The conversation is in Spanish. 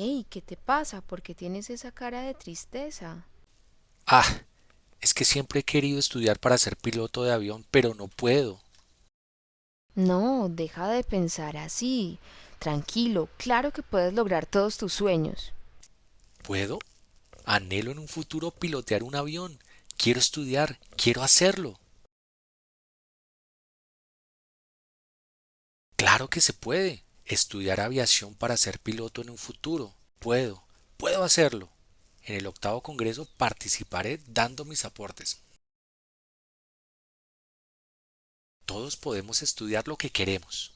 Hey, ¿qué te pasa? ¿Por qué tienes esa cara de tristeza? Ah, es que siempre he querido estudiar para ser piloto de avión, pero no puedo. No, deja de pensar así. Tranquilo, claro que puedes lograr todos tus sueños. ¿Puedo? Anhelo en un futuro pilotear un avión. Quiero estudiar, quiero hacerlo. Claro que se puede. Estudiar aviación para ser piloto en un futuro. Puedo, puedo hacerlo. En el octavo congreso participaré dando mis aportes. Todos podemos estudiar lo que queremos.